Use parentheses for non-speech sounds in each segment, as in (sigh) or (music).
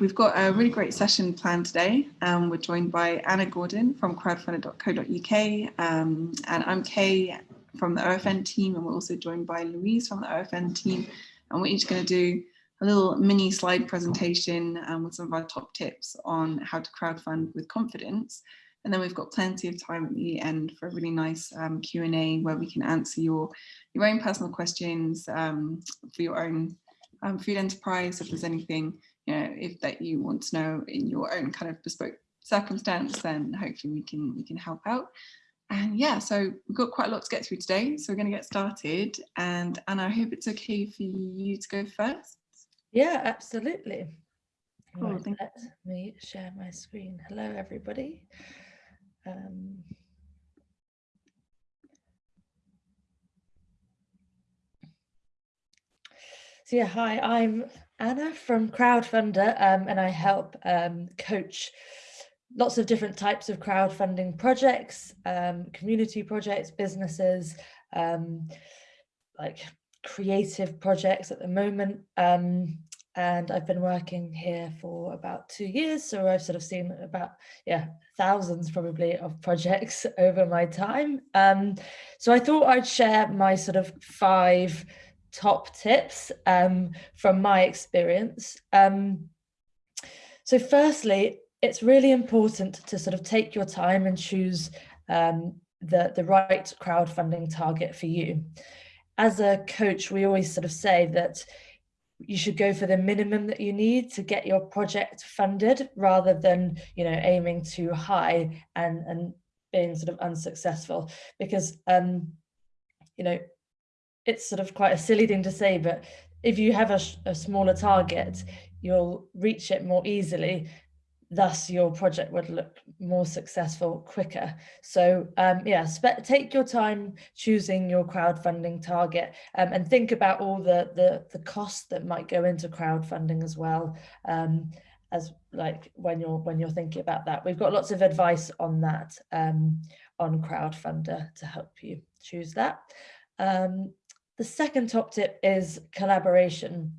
We've got a really great session planned today. Um, we're joined by Anna Gordon from crowdfunder.co.uk um, and I'm Kay from the OFN team and we're also joined by Louise from the OFN team and we're each going to do a little mini slide presentation um, with some of our top tips on how to crowdfund with confidence. And then we've got plenty of time at the end for a really nice um, Q&A where we can answer your, your own personal questions um, for your own um, food enterprise, if there's anything you know, if that you want to know in your own kind of bespoke circumstance, then hopefully we can we can help out. And yeah, so we've got quite a lot to get through today, so we're going to get started. And Anna, I hope it's okay for you to go first. Yeah, absolutely. Cool, right, let me share my screen. Hello, everybody. Um, so yeah, hi, I'm Anna from Crowdfunder um, and I help um, coach lots of different types of crowdfunding projects, um, community projects, businesses, um, like creative projects at the moment. Um, and I've been working here for about two years. So I've sort of seen about, yeah, thousands probably of projects (laughs) over my time. Um, so I thought I'd share my sort of five top tips um, from my experience. Um, so firstly, it's really important to sort of take your time and choose um, the, the right crowdfunding target for you. As a coach, we always sort of say that you should go for the minimum that you need to get your project funded rather than, you know, aiming too high and, and being sort of unsuccessful because, um, you know, it's sort of quite a silly thing to say, but if you have a, a smaller target, you'll reach it more easily. Thus, your project would look more successful quicker. So um, yeah, take your time choosing your crowdfunding target um, and think about all the, the, the costs that might go into crowdfunding as well. Um, as like when you're when you're thinking about that we've got lots of advice on that um, on crowdfunder to help you choose that um, the second top tip is collaboration.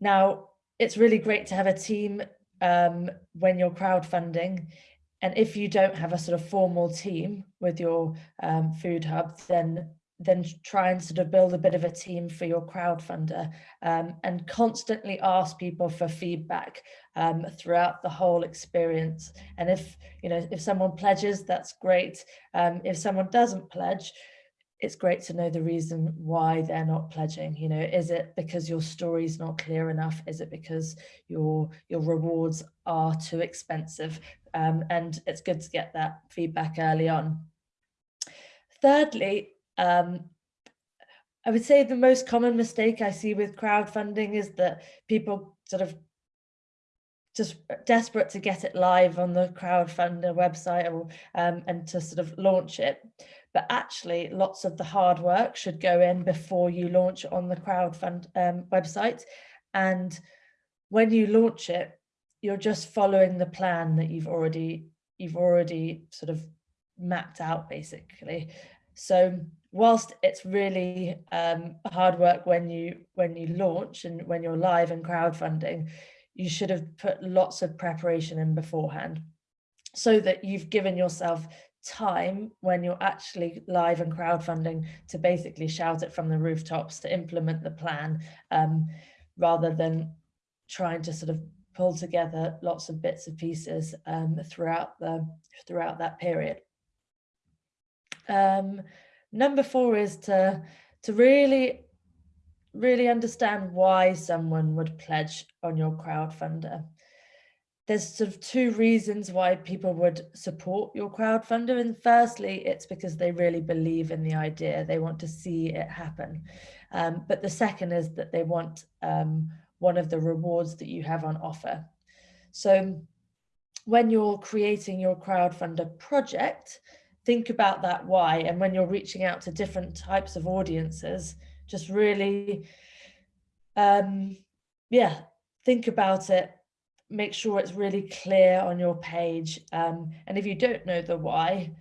Now, it's really great to have a team um, when you're crowdfunding. And if you don't have a sort of formal team with your um, food hub, then then try and sort of build a bit of a team for your crowdfunder um, and constantly ask people for feedback um, throughout the whole experience. And if, you know, if someone pledges, that's great. Um, if someone doesn't pledge, it's great to know the reason why they're not pledging. You know, is it because your story is not clear enough? Is it because your your rewards are too expensive? Um, and it's good to get that feedback early on. Thirdly, um, I would say the most common mistake I see with crowdfunding is that people sort of just desperate to get it live on the crowdfunder website or, um, and to sort of launch it but actually lots of the hard work should go in before you launch on the crowdfund um, website. And when you launch it, you're just following the plan that you've already you've already sort of mapped out basically. So whilst it's really um, hard work when you when you launch and when you're live and crowdfunding, you should have put lots of preparation in beforehand so that you've given yourself time when you're actually live and crowdfunding to basically shout it from the rooftops to implement the plan um, rather than trying to sort of pull together lots of bits and pieces um, throughout the throughout that period. Um, number four is to to really really understand why someone would pledge on your crowdfunder there's sort of two reasons why people would support your crowdfunder. And firstly, it's because they really believe in the idea. They want to see it happen. Um, but the second is that they want um, one of the rewards that you have on offer. So when you're creating your crowdfunder project, think about that why. And when you're reaching out to different types of audiences, just really, um, yeah, think about it make sure it's really clear on your page. Um, and if you don't know the why,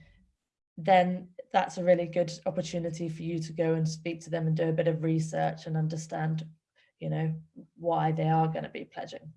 then that's a really good opportunity for you to go and speak to them and do a bit of research and understand, you know, why they are going to be pledging.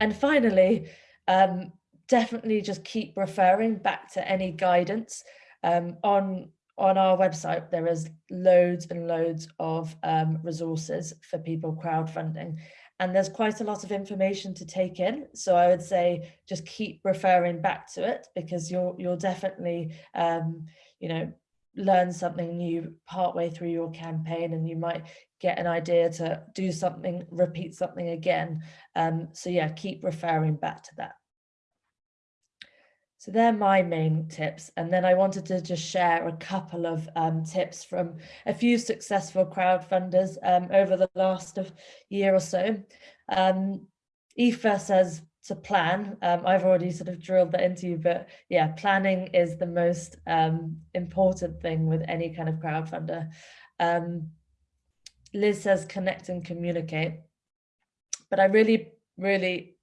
And finally, um, definitely just keep referring back to any guidance um, on on our website. There is loads and loads of um, resources for people crowdfunding, and there's quite a lot of information to take in. So I would say just keep referring back to it because you'll you'll definitely um, you know learn something new partway through your campaign and you might get an idea to do something repeat something again um, so yeah keep referring back to that so they're my main tips. And then I wanted to just share a couple of um, tips from a few successful crowdfunders um, over the last of year or so. Um, Aoife says to plan. Um, I've already sort of drilled that into you, but yeah, planning is the most um, important thing with any kind of crowdfunder. Um, Liz says connect and communicate. But I really, really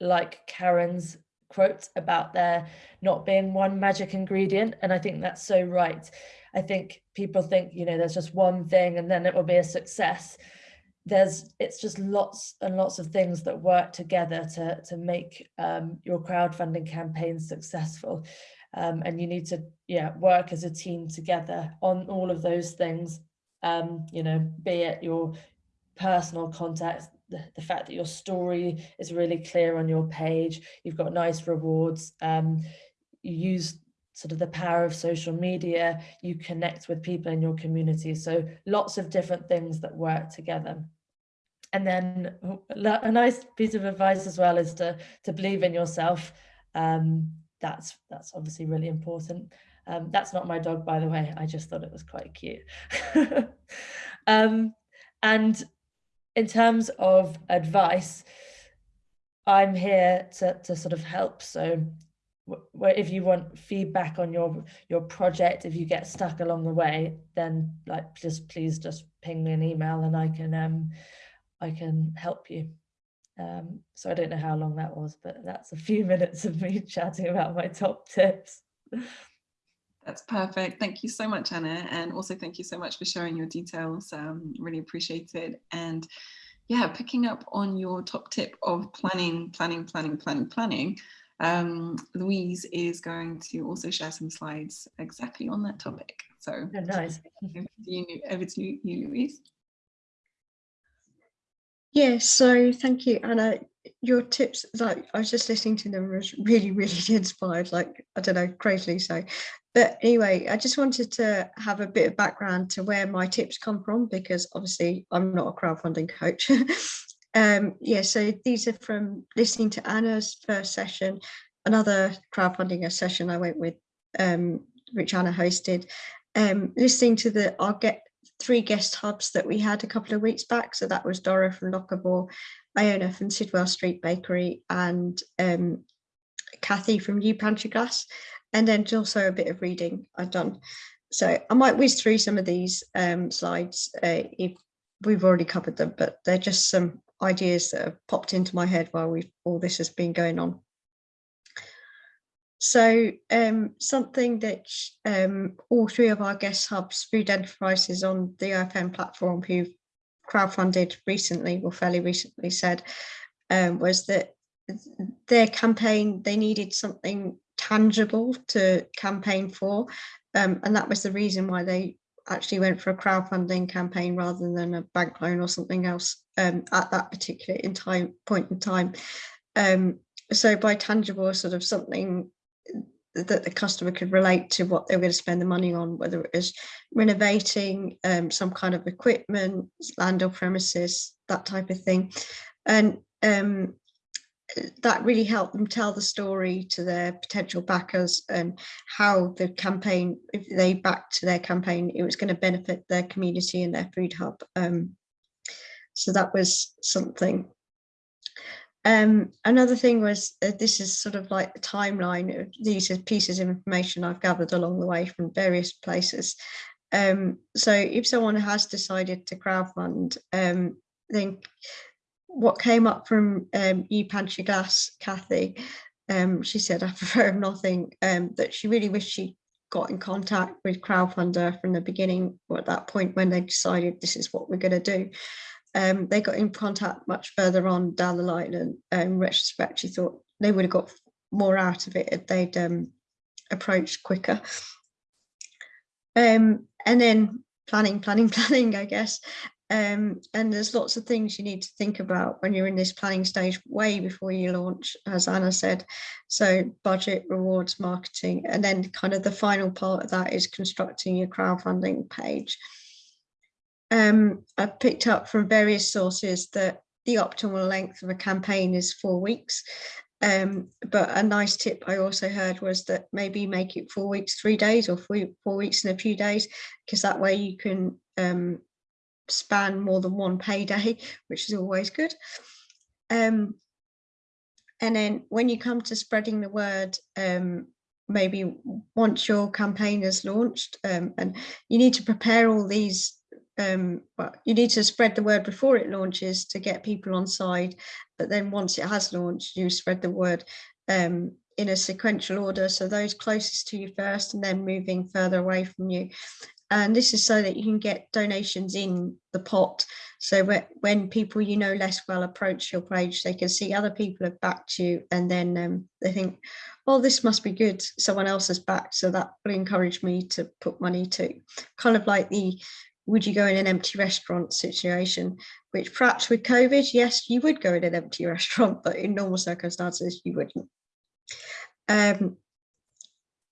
like Karen's quote about there not being one magic ingredient. And I think that's so right. I think people think, you know, there's just one thing and then it will be a success. There's, it's just lots and lots of things that work together to, to make um, your crowdfunding campaign successful. Um, and you need to, yeah, work as a team together on all of those things. Um, you know, be it your personal contact, the, the fact that your story is really clear on your page, you've got nice rewards, um, you use sort of the power of social media, you connect with people in your community. So lots of different things that work together. And then a nice piece of advice as well is to, to believe in yourself. Um, that's, that's obviously really important. Um, that's not my dog, by the way. I just thought it was quite cute. (laughs) um, and in terms of advice, I'm here to, to sort of help. So if you want feedback on your your project, if you get stuck along the way, then like just please just ping me an email and I can um I can help you. Um, so I don't know how long that was, but that's a few (laughs) minutes of me chatting about my top tips. That's perfect. Thank you so much, Anna. And also thank you so much for sharing your details. Um, really appreciate it. And yeah, picking up on your top tip of planning, planning, planning, planning, planning, um, Louise is going to also share some slides exactly on that topic. So oh, nice. (laughs) over to you, over to you Louise. Yeah, so thank you, Anna. Your tips, like I was just listening to them, was really, really (laughs) inspired. Like I don't know, crazily so. But anyway, I just wanted to have a bit of background to where my tips come from because obviously I'm not a crowdfunding coach. (laughs) um, yeah, so these are from listening to Anna's first session, another crowdfunding session I went with, um, which Anna hosted, um, listening to the our get three guest hubs that we had a couple of weeks back. So that was Dora from Locavore, Iona from Sidwell Street Bakery and um, Kathy from New Pantry Glass. And then also a bit of reading I've done. So I might whiz through some of these um, slides uh, if we've already covered them, but they're just some ideas that have popped into my head while we all this has been going on. So um, something that um, all three of our guest hubs, food enterprises on the OFN platform who crowdfunded recently or fairly recently said um, was that their campaign, they needed something tangible to campaign for. Um, and that was the reason why they actually went for a crowdfunding campaign rather than a bank loan or something else um, at that particular in time point in time. Um, so by tangible, sort of something that the customer could relate to what they were going to spend the money on, whether it was renovating um, some kind of equipment, land or premises, that type of thing. And um, that really helped them tell the story to their potential backers and how the campaign, if they backed to their campaign, it was going to benefit their community and their food hub. Um, so that was something um, another thing was uh, this is sort of like the timeline. Of these are pieces of information I've gathered along the way from various places. Um, so if someone has decided to crowdfund, um, then what came up from um, you Pantry Glass, Kathy, um, she said after very nothing, um, that she really wished she got in contact with crowdfunder from the beginning or at that point when they decided this is what we're going to do um, they got in contact much further on down the line and in retrospect she thought they would have got more out of it if they'd um, approached quicker. Um, and then planning, planning, (laughs) planning, I guess. Um, and there's lots of things you need to think about when you're in this planning stage way before you launch, as Anna said. So budget, rewards, marketing, and then kind of the final part of that is constructing your crowdfunding page. Um, I picked up from various sources that the optimal length of a campaign is four weeks. Um, but a nice tip I also heard was that maybe make it four weeks, three days or four, weeks and a few days, because that way you can um, span more than one payday, which is always good. Um, and then when you come to spreading the word, um, maybe once your campaign is launched um, and you need to prepare all these um, well, you need to spread the word before it launches to get people on side. But then once it has launched, you spread the word um, in a sequential order. So those closest to you first and then moving further away from you. And this is so that you can get donations in the pot. So when people you know less well approach your page, they can see other people have backed you and then um, they think, oh, this must be good. Someone else has backed. So that will encourage me to put money too. Kind of like the would you go in an empty restaurant situation, which perhaps with COVID, yes, you would go in an empty (laughs) restaurant, but in normal circumstances, you wouldn't. Um,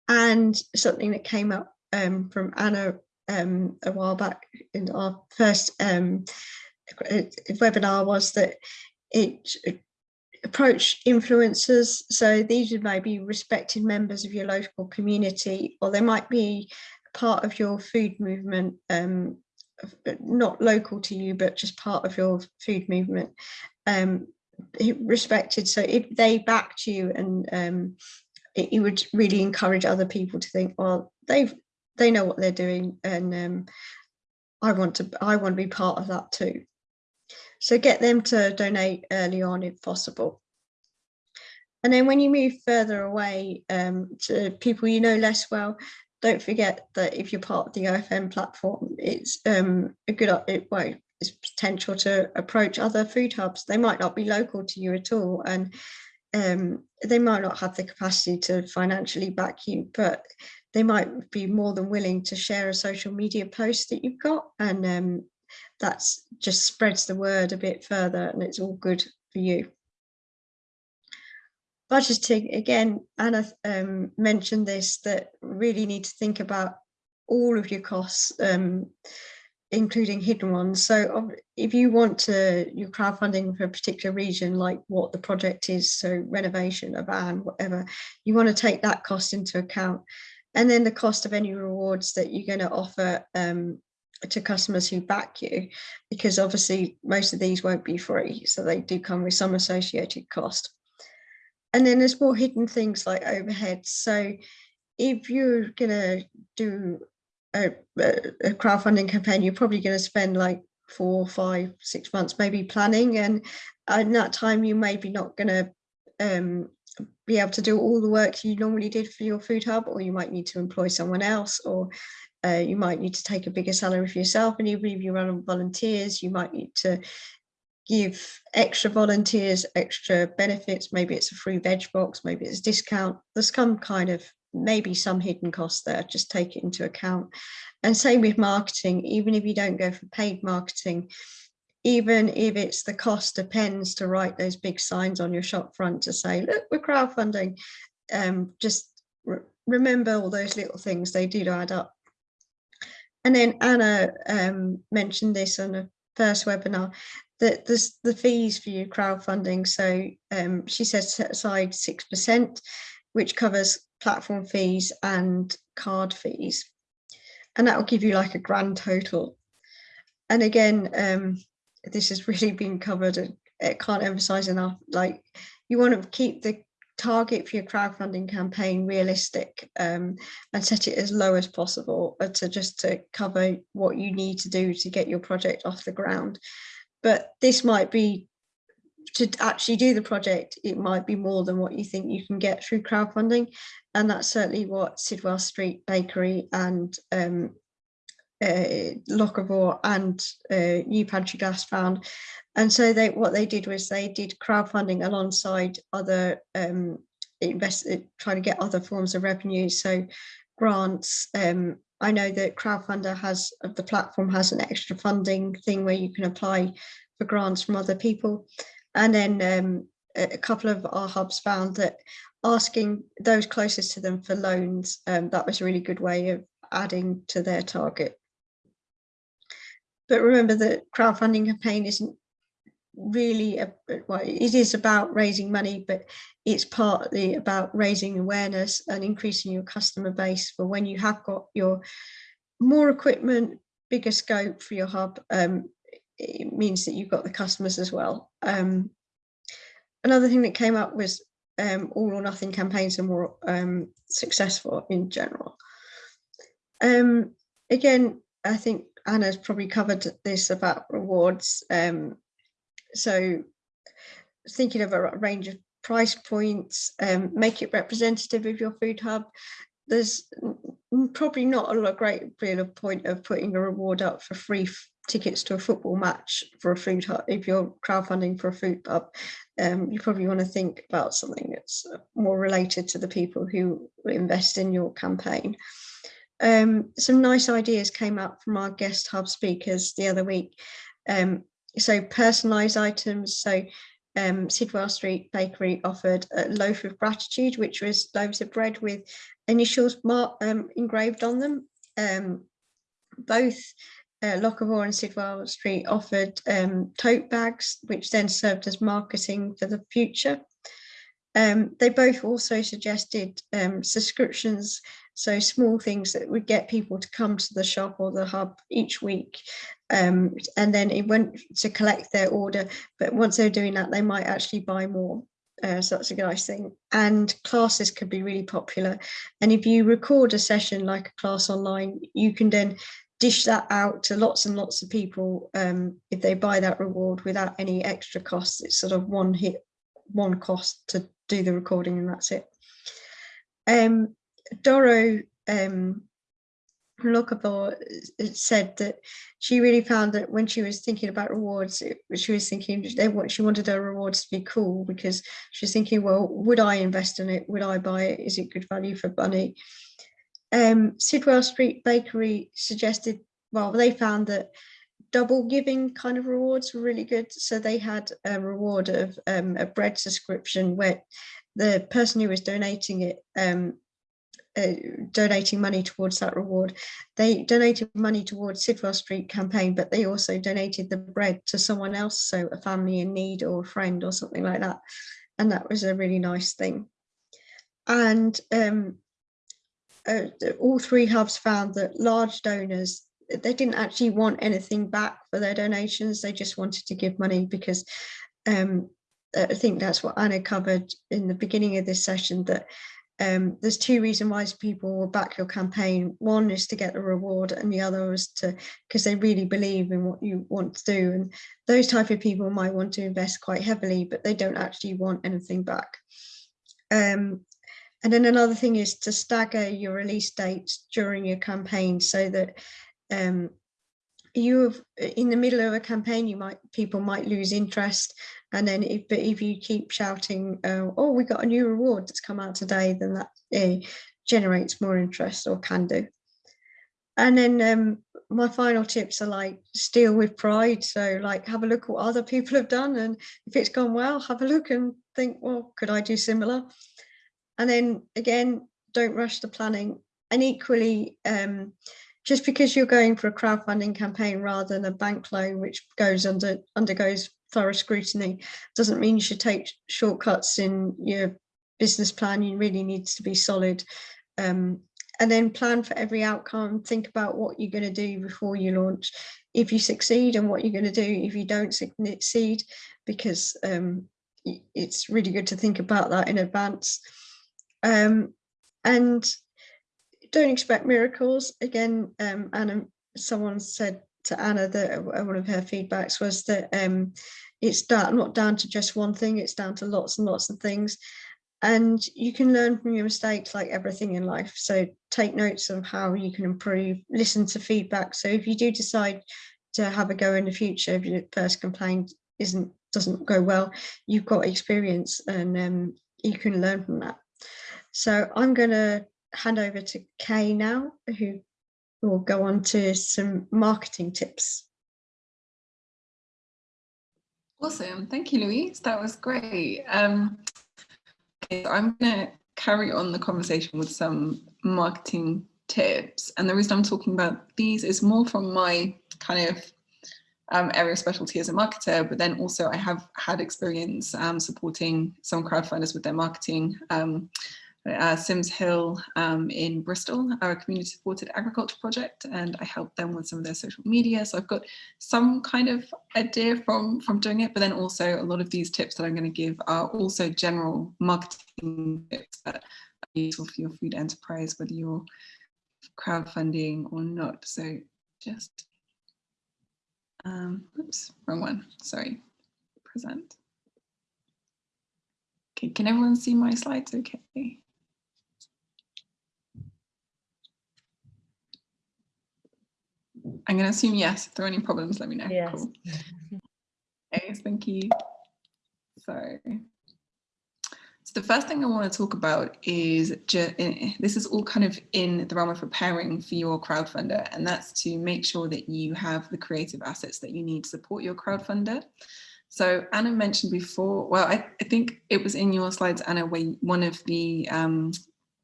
and something that came up um, from Anna um, a while back in our first um, webinar was that it, approach influencers. So these may be respected members of your local community, or they might be part of your food movement, um, not local to you, but just part of your food movement, um, respected. So if they backed you and um, it, it, would really encourage other people to think, well, they've they know what they're doing and um, I want to I want to be part of that too. So get them to donate early on if possible. And then when you move further away um, to people you know less well, don't forget that if you're part of the OFN platform, it's um, a good it, it's potential to approach other food hubs. They might not be local to you at all, and um, they might not have the capacity to financially back you, but they might be more than willing to share a social media post that you've got, and um, that's just spreads the word a bit further, and it's all good for you budgeting, again, Anna um, mentioned this, that really need to think about all of your costs, um, including hidden ones. So if you want to, you're crowdfunding for a particular region, like what the project is, so renovation, a van, whatever, you want to take that cost into account. And then the cost of any rewards that you're going to offer um, to customers who back you, because obviously most of these won't be free. So they do come with some associated cost and then there's more hidden things like overheads. So if you're gonna do a, a crowdfunding campaign, you're probably going to spend like four, five, six months maybe planning, and in that time you maybe not going to um, be able to do all the work you normally did for your food hub, or you might need to employ someone else, or uh, you might need to take a bigger salary for yourself. And even if you run on volunteers, you might need to give extra volunteers extra benefits. Maybe it's a free veg box maybe it's a discount. There's some kind of maybe some hidden costs there just take it into account. And same with marketing. Even if you don't go for paid marketing even if it's the cost of pens to write those big signs on your shop front to say look we're crowdfunding um, just re remember all those little things they do add up and then Anna um, mentioned this on the first webinar that the, the fees for your crowdfunding. So um, she says set aside 6%, which covers platform fees and card fees. And that will give you like a grand total. And again, um, this has really been covered. And it can't emphasize enough, like you want to keep the target for your crowdfunding campaign realistic um, and set it as low as possible uh, to just to cover what you need to do to get your project off the ground but this might be to actually do the project, it might be more than what you think you can get through crowdfunding. And that's certainly what Sidwell Street Bakery and um, uh, and uh, New Pantry Glass found. And so they what they did was they did crowdfunding alongside other um, invest trying to get other forms of revenue. So grants. Um, I know that Crowdfunder has the platform has an extra funding thing where you can apply for grants from other people. And then um, a couple of our hubs found that asking those closest to them for loans, um, that was a really good way of adding to their target. But remember that crowdfunding campaign isn't really, a, well, it is about raising money, but it's partly about raising awareness and increasing your customer base for when you have got your more equipment, bigger scope for your hub, um, it means that you've got the customers as well. Um, another thing that came up was um, all or nothing campaigns are more um, successful in general. Um, again, I think Anna's probably covered this about rewards. Um, so thinking of a range of price points, um, make it representative of your food hub. There's probably not a great deal of point of putting a reward up for free tickets to a football match for a food hub. If you're crowdfunding for a food hub, um, you probably want to think about something that's more related to the people who invest in your campaign. Um, some nice ideas came up from our guest hub speakers the other week. Um, so personalized items. So um, Sidwell Street Bakery offered a loaf of gratitude, which was loaves of bread with initials um, engraved on them. Um, both uh, and Sidwell Street offered um, tote bags, which then served as marketing for the future. Um, they both also suggested um, subscriptions, so small things that would get people to come to the shop or the hub each week. Um, and then it went to collect their order, but once they're doing that, they might actually buy more. Uh, so that's a nice thing. And classes could be really popular. And if you record a session like a class online, you can then dish that out to lots and lots of people um, if they buy that reward without any extra costs. It's sort of one hit, one cost to do the recording and that's it. Um, Doro um, Locavore said that she really found that when she was thinking about rewards, it, she was thinking they she wanted her rewards to be cool because she was thinking, well, would I invest in it? Would I buy it? Is it good value for money? Um, Sidwell Street Bakery suggested, well, they found that double giving kind of rewards were really good. So they had a reward of um, a bread subscription where the person who was donating it um, uh, donating money towards that reward. They donated money towards Sidwell Street campaign, but they also donated the bread to someone else, so a family in need or a friend or something like that. And that was a really nice thing. And um, uh, all three hubs found that large donors, they didn't actually want anything back for their donations. They just wanted to give money because um, I think that's what Anna covered in the beginning of this session, that um, there's two reasons why people will back your campaign. One is to get the reward and the other is to because they really believe in what you want to do. And those type of people might want to invest quite heavily, but they don't actually want anything back. Um, and then another thing is to stagger your release dates during your campaign so that um, you have in the middle of a campaign, you might people might lose interest and then if, but if you keep shouting, uh, oh, we got a new reward that's come out today, then that uh, generates more interest or can do. And then um, my final tips are like steal with pride. So like have a look what other people have done. And if it's gone well, have a look and think, well, could I do similar? And then again, don't rush the planning. And equally, um, just because you're going for a crowdfunding campaign rather than a bank loan, which goes under undergoes thorough scrutiny doesn't mean you should take shortcuts in your business plan. You really needs to be solid. Um, and then plan for every outcome. Think about what you're going to do before you launch. If you succeed and what you're going to do if you don't succeed, because um, it's really good to think about that in advance. Um, and don't expect miracles. Again, um, Anna, someone said to Anna that uh, one of her feedbacks was that um, it's not down to just one thing, it's down to lots and lots of things. and you can learn from your mistakes like everything in life. So take notes of how you can improve, listen to feedback. So if you do decide to have a go in the future, if your first complaint isn't doesn't go well, you've got experience and um, you can learn from that. So I'm going to hand over to Kay now, who will go on to some marketing tips. Awesome. Thank you, Louise. That was great. Um, okay, so I'm going to carry on the conversation with some marketing tips. And the reason I'm talking about these is more from my kind of um, area of specialty as a marketer, but then also I have had experience um, supporting some crowdfunders with their marketing. Um, uh, Sims Hill um, in Bristol are a community supported agriculture project and I helped them with some of their social media. So I've got some kind of idea from, from doing it, but then also a lot of these tips that I'm going to give are also general marketing tips that are useful for your food enterprise, whether you're crowdfunding or not. So just, um, oops, wrong one, sorry, present. Okay, can everyone see my slides okay? I'm going to assume yes. If there are any problems, let me know. Yes. Cool. Okay, thank you. So, so the first thing I want to talk about is eh, this is all kind of in the realm of preparing for your crowdfunder, and that's to make sure that you have the creative assets that you need to support your crowdfunder. So Anna mentioned before, well, I, I think it was in your slides, Anna, where one of the um,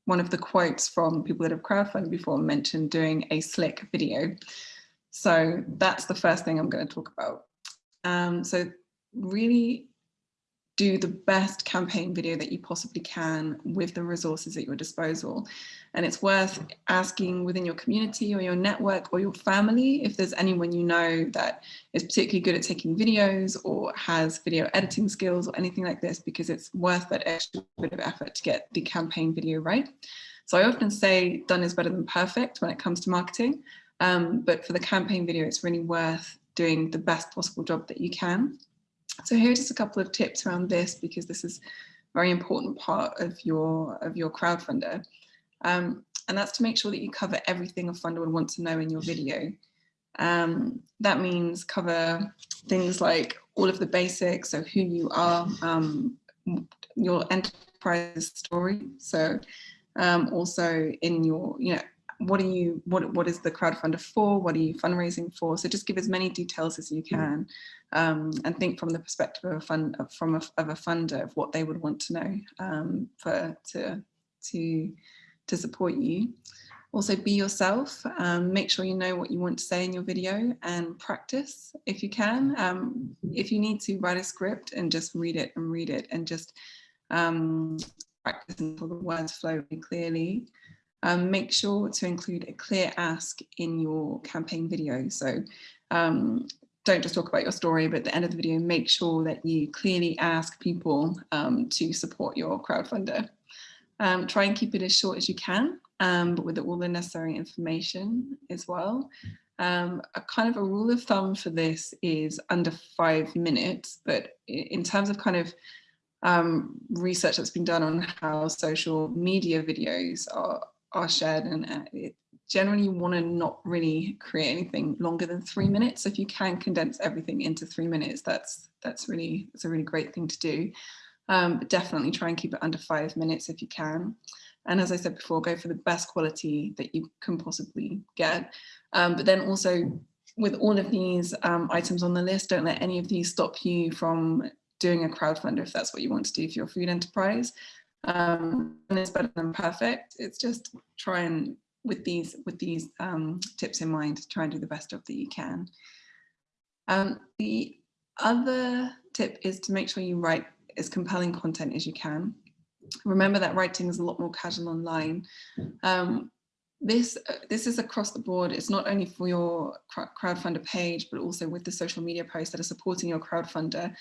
one of the quotes from people that have crowdfunded before mentioned doing a slick video. So that's the first thing I'm going to talk about. Um, so really do the best campaign video that you possibly can with the resources at your disposal. And it's worth asking within your community or your network or your family if there's anyone you know that is particularly good at taking videos or has video editing skills or anything like this, because it's worth that extra bit of effort to get the campaign video right. So I often say done is better than perfect when it comes to marketing. Um, but for the campaign video, it's really worth doing the best possible job that you can. So here are just a couple of tips around this because this is a very important part of your of your crowdfunder. Um, and that's to make sure that you cover everything a funder would want to know in your video. Um, that means cover things like all of the basics, so who you are, um, your enterprise story. So um, also in your, you know, what are you what what is the crowdfunder for what are you fundraising for so just give as many details as you mm. can um, and think from the perspective of a fund from a, of a funder of what they would want to know um, for to to to support you also be yourself um, make sure you know what you want to say in your video and practice if you can um, if you need to write a script and just read it and read it and just um, practice until the words flow clearly um, make sure to include a clear ask in your campaign video. So um, don't just talk about your story, but at the end of the video, make sure that you clearly ask people um, to support your crowdfunder. Um, try and keep it as short as you can, um, but with all the necessary information as well. Um, a kind of a rule of thumb for this is under five minutes, but in terms of kind of um, research that's been done on how social media videos are, are shared and uh, generally you want to not really create anything longer than three minutes. So if you can condense everything into three minutes, that's that's really it's a really great thing to do. Um, but definitely try and keep it under five minutes if you can. And as I said before, go for the best quality that you can possibly get. Um, but then also with all of these um, items on the list, don't let any of these stop you from doing a crowdfunder if that's what you want to do for your food enterprise um, and it's better than perfect. It's just try and with these with these um, tips in mind, try and do the best job that you can. Um, the other tip is to make sure you write as compelling content as you can. Remember that writing is a lot more casual online. Um, this this is across the board. It's not only for your crowdfunder page, but also with the social media posts that are supporting your crowdfunder.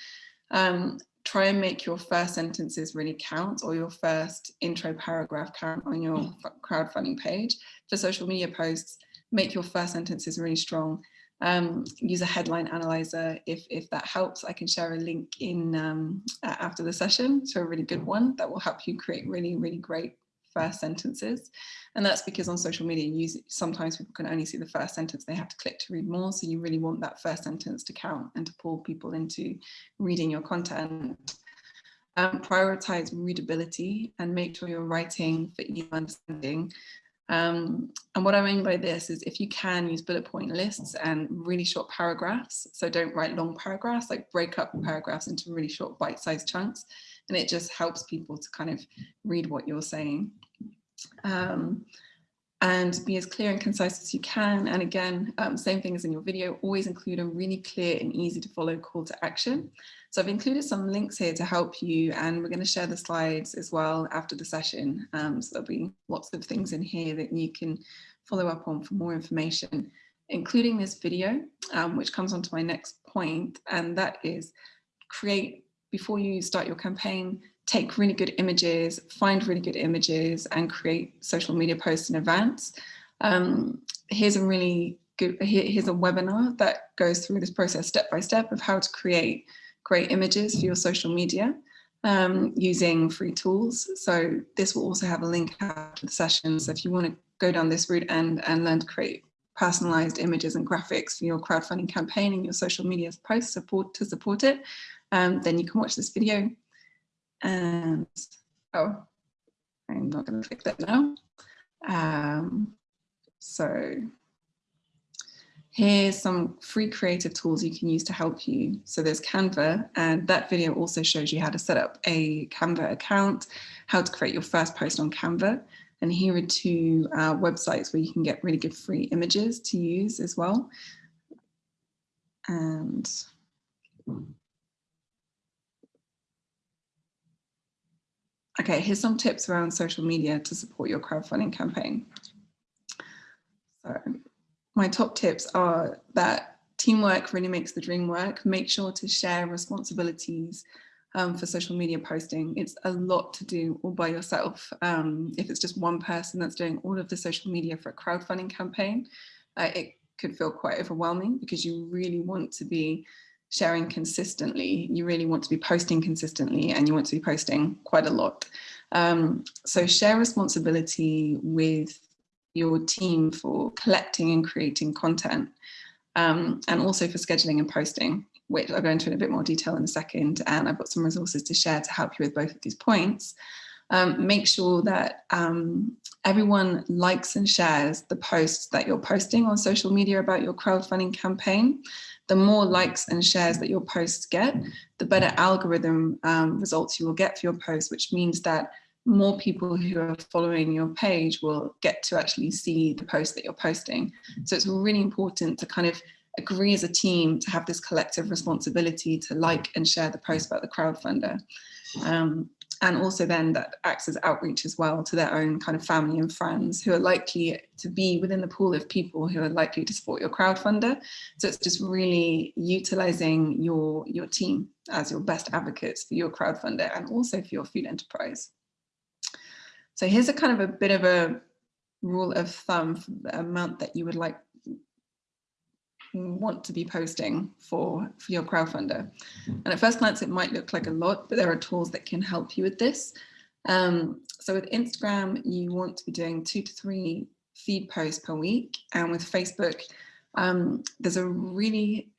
Um, try and make your first sentences really count or your first intro paragraph count on your crowdfunding page. For social media posts, make your first sentences really strong Um, use a headline analyzer if, if that helps. I can share a link in um, after the session to a really good one that will help you create really, really great first sentences. And that's because on social media, you, sometimes people can only see the first sentence, they have to click to read more. So you really want that first sentence to count and to pull people into reading your content. Um, prioritize readability and make sure you're writing for easy understanding. Um, and what I mean by this is if you can use bullet point lists and really short paragraphs, so don't write long paragraphs, like break up paragraphs into really short bite-sized chunks, and it just helps people to kind of read what you're saying. Um, and be as clear and concise as you can. And again, um, same thing as in your video, always include a really clear and easy to follow call to action. So I've included some links here to help you and we're going to share the slides as well after the session. Um, so there'll be lots of things in here that you can follow up on for more information, including this video, um, which comes on to my next point, and that is create, before you start your campaign, take really good images, find really good images and create social media posts in advance. Um, here's a really good, here, here's a webinar that goes through this process step by step of how to create great images for your social media um, using free tools. So this will also have a link after the session. So if you want to go down this route and, and learn to create personalized images and graphics for your crowdfunding campaign and your social media posts support to support it, um, then you can watch this video. And oh, I'm not going to click that now. Um, so Here's some free creative tools you can use to help you. So there's Canva and that video also shows you how to set up a Canva account, how to create your first post on Canva. And here are two uh, websites where you can get really good free images to use as well. And okay, here's some tips around social media to support your crowdfunding campaign. So my top tips are that teamwork really makes the dream work. Make sure to share responsibilities um, for social media posting. It's a lot to do all by yourself. Um, if it's just one person that's doing all of the social media for a crowdfunding campaign, uh, it could feel quite overwhelming because you really want to be sharing consistently. You really want to be posting consistently and you want to be posting quite a lot. Um, so share responsibility with your team for collecting and creating content um, and also for scheduling and posting, which I'll go into in a bit more detail in a second. And I've got some resources to share to help you with both of these points. Um, make sure that um, everyone likes and shares the posts that you're posting on social media about your crowdfunding campaign. The more likes and shares that your posts get, the better algorithm um, results you will get for your posts, which means that more people who are following your page will get to actually see the post that you're posting. So it's really important to kind of agree as a team to have this collective responsibility to like and share the post about the crowdfunder. Um, and also then that acts as outreach as well to their own kind of family and friends who are likely to be within the pool of people who are likely to support your crowdfunder. So it's just really utilizing your, your team as your best advocates for your crowdfunder and also for your food enterprise. So here's a kind of a bit of a rule of thumb for the amount that you would like want to be posting for, for your crowdfunder. And at first glance, it might look like a lot, but there are tools that can help you with this. Um, so with Instagram, you want to be doing two to three feed posts per week. And with Facebook, um, there's a really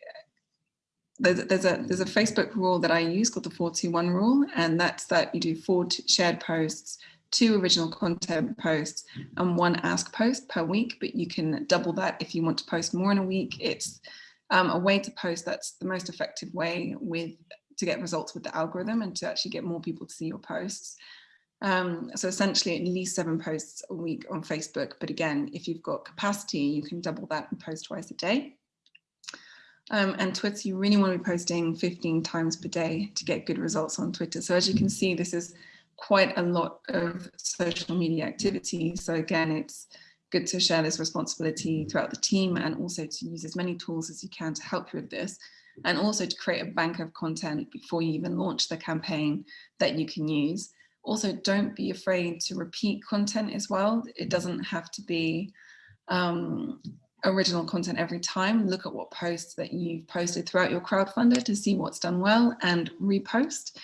there's, there's a there's a Facebook rule that I use called the 421 rule, and that's that you do four shared posts two original content posts and one ask post per week, but you can double that if you want to post more in a week. It's um, a way to post that's the most effective way with to get results with the algorithm and to actually get more people to see your posts. Um, so essentially at least seven posts a week on Facebook. But again, if you've got capacity, you can double that and post twice a day. Um, and Twitter, you really want to be posting 15 times per day to get good results on Twitter. So as you can see, this is quite a lot of social media activity. So again, it's good to share this responsibility throughout the team and also to use as many tools as you can to help you with this and also to create a bank of content before you even launch the campaign that you can use. Also, don't be afraid to repeat content as well. It doesn't have to be um, original content every time. Look at what posts that you've posted throughout your crowdfunder to see what's done well and repost.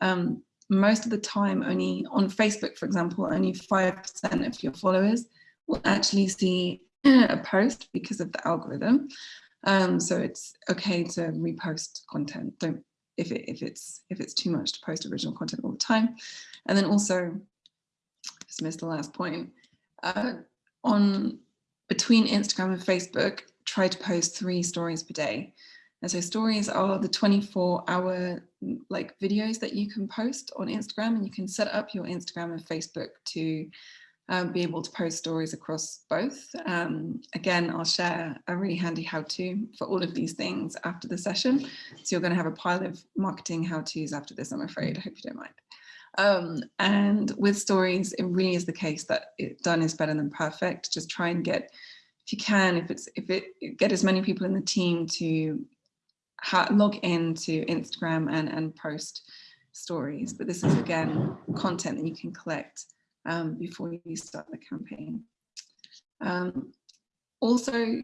Um, most of the time, only on Facebook, for example, only 5% of your followers will actually see (clears throat) a post because of the algorithm. Um, so it's okay to repost content. Don't if it if it's if it's too much to post original content all the time. And then also, just missed the last point. Uh, on between Instagram and Facebook, try to post three stories per day. And so stories are the 24 hour like videos that you can post on Instagram and you can set up your Instagram and Facebook to um, be able to post stories across both. Um, again, I'll share a really handy how-to for all of these things after the session. So you're going to have a pile of marketing how-tos after this, I'm afraid. I hope you don't mind. Um, and with stories, it really is the case that it done is better than perfect. Just try and get, if you can, if it's if it get as many people in the team to log into Instagram and and post stories. But this is again content that you can collect um, before you start the campaign. Um, also,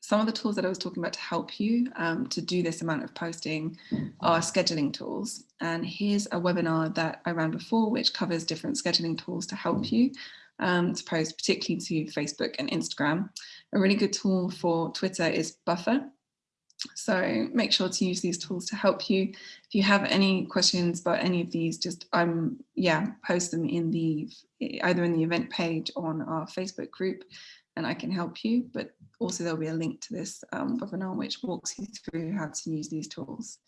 some of the tools that I was talking about to help you um, to do this amount of posting are scheduling tools. And here's a webinar that I ran before, which covers different scheduling tools to help you um, to post, particularly to Facebook and Instagram. A really good tool for Twitter is Buffer. So make sure to use these tools to help you. If you have any questions about any of these, just um yeah, post them in the either in the event page on our Facebook group and I can help you. But also there'll be a link to this um, webinar which walks you through how to use these tools.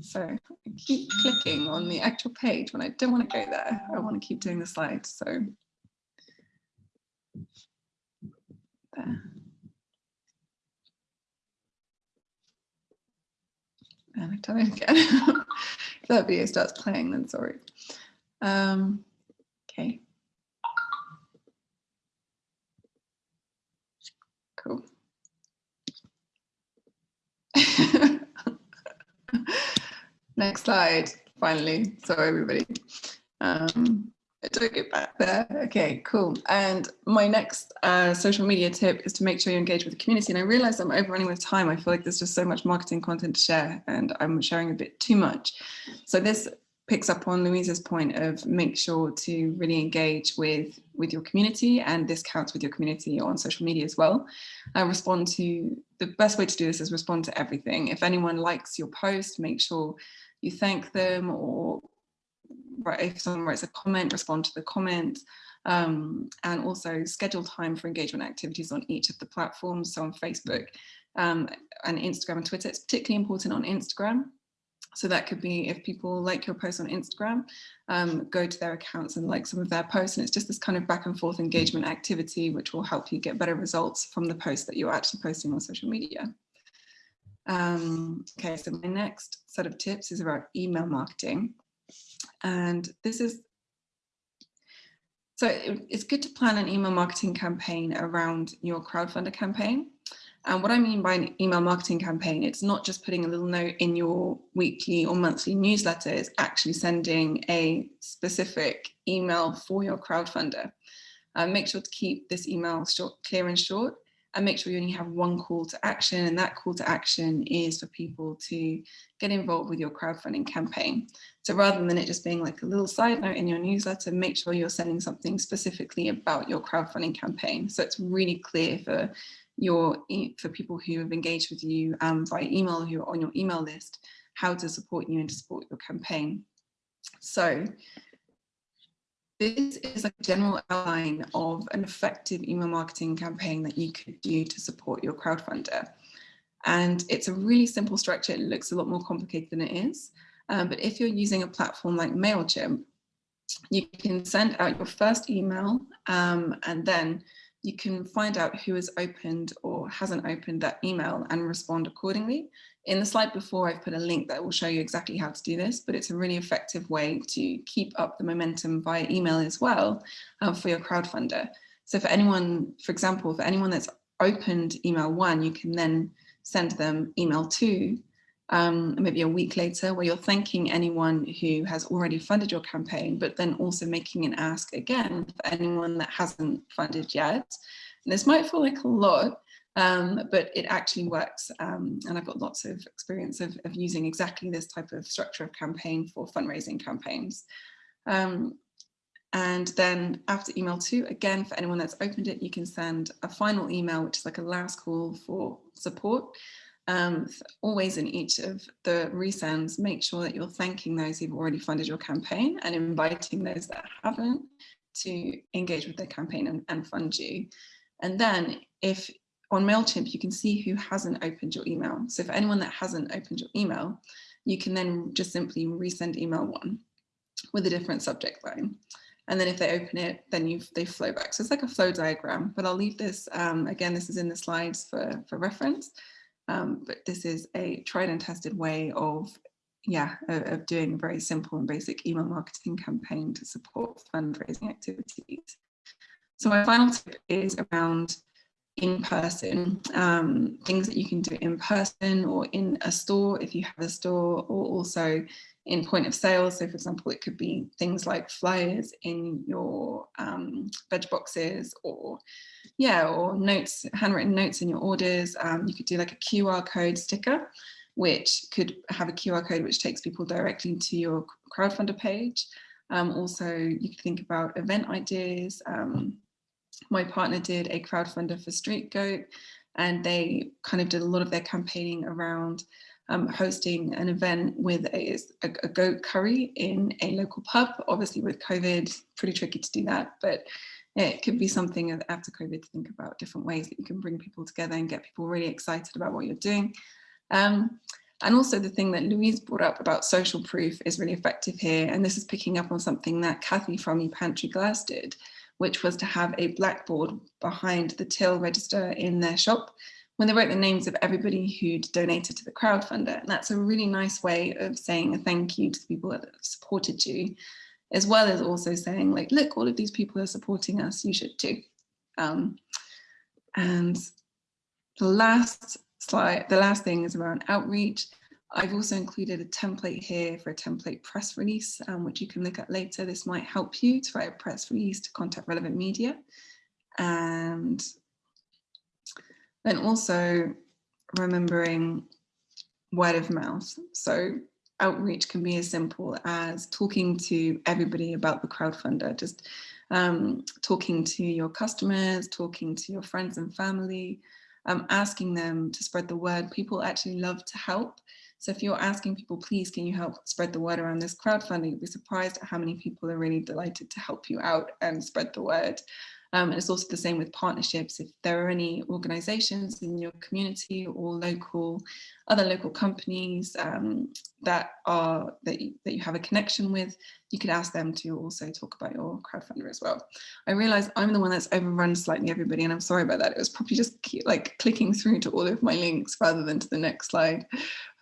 So I keep clicking on the actual page when I don't want to go there. I want to keep doing the slides. So there. And I tell you again, (laughs) if that video starts playing, then sorry. Um, okay. Cool. (laughs) Next slide, finally. Sorry, everybody. Um, I took it back there. Okay, cool. And my next uh, social media tip is to make sure you engage with the community. And I realize I'm overrunning with time. I feel like there's just so much marketing content to share and I'm sharing a bit too much. So this picks up on Louisa's point of make sure to really engage with, with your community and this counts with your community on social media as well. Uh, respond to, the best way to do this is respond to everything. If anyone likes your post, make sure you thank them or if someone writes a comment, respond to the comment, um, and also schedule time for engagement activities on each of the platforms. So on Facebook um, and Instagram and Twitter, it's particularly important on Instagram. So that could be if people like your post on Instagram, um, go to their accounts and like some of their posts. And it's just this kind of back and forth engagement activity, which will help you get better results from the posts that you're actually posting on social media. Um, okay, so my next set of tips is about email marketing. And this is, so it, it's good to plan an email marketing campaign around your crowdfunder campaign. And what I mean by an email marketing campaign, it's not just putting a little note in your weekly or monthly newsletter, it's actually sending a specific email for your crowdfunder. Uh, make sure to keep this email short, clear and short and make sure you only have one call to action and that call to action is for people to get involved with your crowdfunding campaign. So rather than it just being like a little side note in your newsletter, make sure you're sending something specifically about your crowdfunding campaign. So it's really clear for your for people who have engaged with you um, by email, who are on your email list, how to support you and to support your campaign. So this is a general outline of an effective email marketing campaign that you could do to support your crowdfunder. And it's a really simple structure. It looks a lot more complicated than it is. Um, but if you're using a platform like MailChimp, you can send out your first email um, and then you can find out who has opened or hasn't opened that email and respond accordingly. In the slide before, I've put a link that will show you exactly how to do this, but it's a really effective way to keep up the momentum via email as well uh, for your crowdfunder. So for anyone, for example, for anyone that's opened email one, you can then send them email two um, maybe a week later where you're thanking anyone who has already funded your campaign, but then also making an ask again for anyone that hasn't funded yet. And this might feel like a lot, Um, but it actually works. Um, and I've got lots of experience of, of, using exactly this type of structure of campaign for fundraising campaigns. Um, and then after email two, again, for anyone that's opened it, you can send a final email, which is like a last call for support. Um, always in each of the resends, make sure that you're thanking those who've already funded your campaign and inviting those that haven't to engage with the campaign and, and fund you. And then if on MailChimp, you can see who hasn't opened your email. So for anyone that hasn't opened your email, you can then just simply resend email one with a different subject line. And then if they open it, then you they flow back. So it's like a flow diagram, but I'll leave this, um, again, this is in the slides for, for reference. Um, but this is a tried and tested way of, yeah, of, of doing a very simple and basic email marketing campaign to support fundraising activities. So my final tip is around in person, um, things that you can do in person or in a store if you have a store or also in point of sale. So for example, it could be things like flyers in your um, veg boxes or yeah, or notes, handwritten notes in your orders. Um, you could do like a QR code sticker, which could have a QR code which takes people directly to your crowdfunder page. Um, also, you could think about event ideas. Um, my partner did a crowdfunder for Street Goat and they kind of did a lot of their campaigning around um, hosting an event with a, a, a, goat curry in a local pub. Obviously with COVID, pretty tricky to do that, but it could be something after COVID to think about different ways that you can bring people together and get people really excited about what you're doing. Um, and also the thing that Louise brought up about social proof is really effective here. And this is picking up on something that Kathy from the Pantry Glass did, which was to have a blackboard behind the till register in their shop when they wrote the names of everybody who'd donated to the crowdfunder. And that's a really nice way of saying a thank you to the people that have supported you, as well as also saying like, look, all of these people are supporting us, you should too. Um, and the last slide, the last thing is around outreach. I've also included a template here for a template press release, um, which you can look at later. This might help you to write a press release to contact relevant media. And then also remembering word of mouth. So outreach can be as simple as talking to everybody about the crowdfunder, just um, talking to your customers, talking to your friends and family, um, asking them to spread the word. People actually love to help. So if you're asking people, please, can you help spread the word around this crowdfunding, you'll be surprised at how many people are really delighted to help you out and spread the word. Um, and it's also the same with partnerships. If there are any organizations in your community or local, other local companies um, that are that you, that you have a connection with, you could ask them to also talk about your crowdfunder as well. I realize I'm the one that's overrun slightly everybody and I'm sorry about that. It was probably just like clicking through to all of my links rather than to the next slide.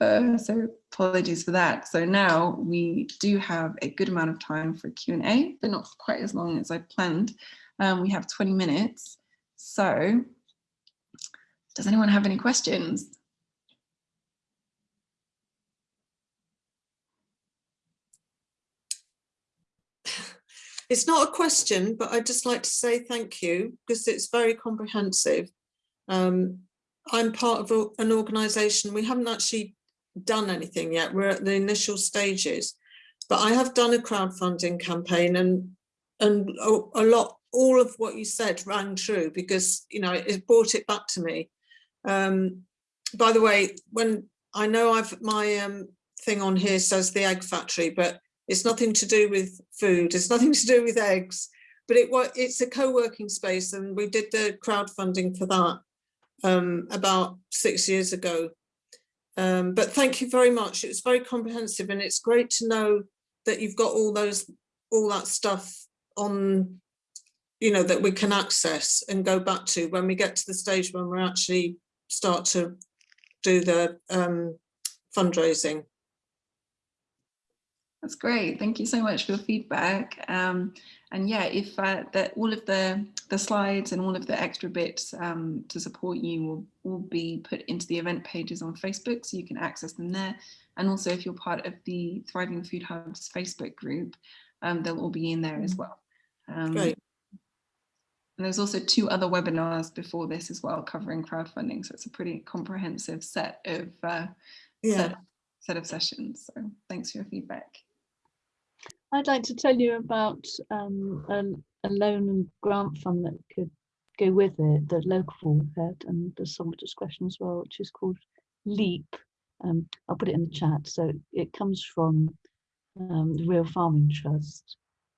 Uh, so apologies for that. So now we do have a good amount of time for Q&A, but not quite as long as I planned. Um, we have 20 minutes. So does anyone have any questions? (laughs) It's not a question, but I'd just like to say thank you because it's very comprehensive. Um, I'm part of an organisation, we haven't actually done anything yet, we're at the initial stages, but I have done a crowdfunding campaign and and a, a lot all of what you said rang true because, you know, it brought it back to me. Um, by the way, when I know I've my um, thing on here says the egg factory, but it's nothing to do with food. It's nothing to do with eggs, but it was it's a co-working space and we did the crowdfunding for that um, about six years ago. Um, but thank you very much. It was very comprehensive and it's great to know that you've got all those all that stuff on you know, that we can access and go back to when we get to the stage when we actually start to do the um, fundraising. That's great. Thank you so much for your feedback. Um, and yeah, if uh, the, all of the, the slides and all of the extra bits um, to support you will, will be put into the event pages on Facebook, so you can access them there. And also if you're part of the Thriving Food Hubs Facebook group, um, they'll all be in there as mm. well. Um, Great. And there's also two other webinars before this as well covering crowdfunding. So it's a pretty comprehensive set of uh, Yeah, set, set of sessions. So thanks for your feedback. I'd like to tell you about um, a, a loan and grant fund that could go with it, that Locavore had, and there's some discretion as well, which is called LEAP. Um, I'll put it in the chat. So it comes from um, the Real Farming Trust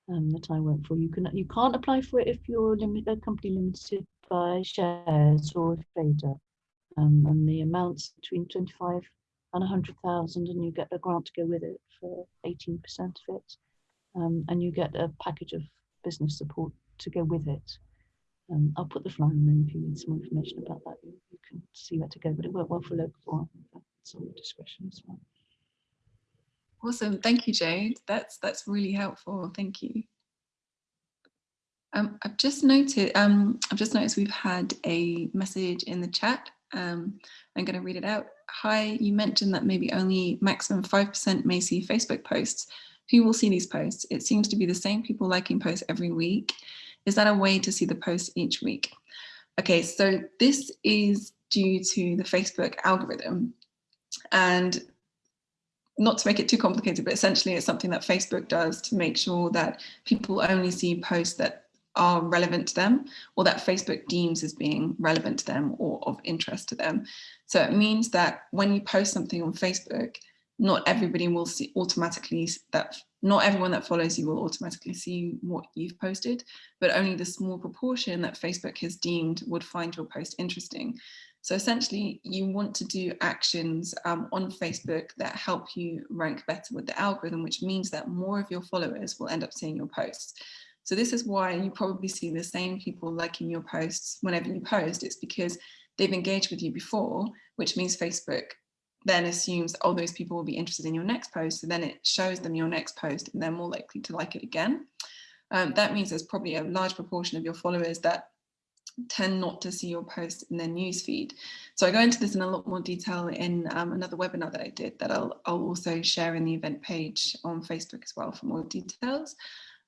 um, that I work for. You can you can't apply for it if you're a company limited by shares or trader, um, and the amounts between 25 and 100,000, and you get a grant to go with it for 18% of it um, and you get a package of business support to go with it. Um, I'll put the flyer in there if you need some information about that. You, you can see where to go, but it worked well for local all discretion as well. Awesome. Thank you, Jade. That's that's really helpful. Thank you. Um, I've just noted, um, I've just noticed we've had a message in the chat. Um, I'm going to read it out. Hi, you mentioned that maybe only maximum 5% may see Facebook posts. Who will see these posts? It seems to be the same people liking posts every week. Is that a way to see the posts each week? Okay, so this is due to the Facebook algorithm. And not to make it too complicated, but essentially it's something that Facebook does to make sure that people only see posts that are relevant to them or that Facebook deems as being relevant to them or of interest to them. So it means that when you post something on Facebook, not everybody will see automatically that not everyone that follows you will automatically see what you've posted, but only the small proportion that Facebook has deemed would find your post interesting. So essentially, you want to do actions um, on Facebook that help you rank better with the algorithm, which means that more of your followers will end up seeing your posts. So this is why you probably see the same people liking your posts whenever you post. It's because they've engaged with you before, which means Facebook then assumes, oh, those people will be interested in your next post. So then it shows them your next post and they're more likely to like it again. Um, that means there's probably a large proportion of your followers that tend not to see your post in their newsfeed. So I go into this in a lot more detail in um, another webinar that I did that I'll, I'll, also share in the event page on Facebook as well for more details.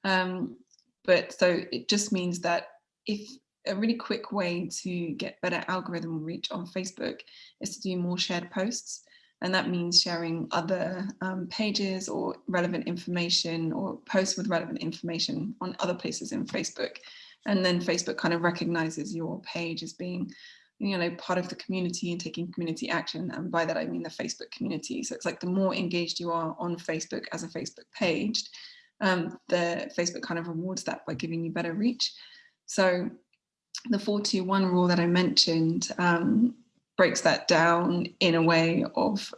Um, but so it just means that if a really quick way to get better algorithm reach on Facebook is to do more shared posts. And that means sharing other um, pages or relevant information or posts with relevant information on other places in Facebook. And then Facebook kind of recognizes your page as being you know, part of the community and taking community action. And by that, I mean the Facebook community. So it's like the more engaged you are on Facebook as a Facebook page, um, the Facebook kind of rewards that by giving you better reach. So the 421 rule that I mentioned um, breaks that down in a way of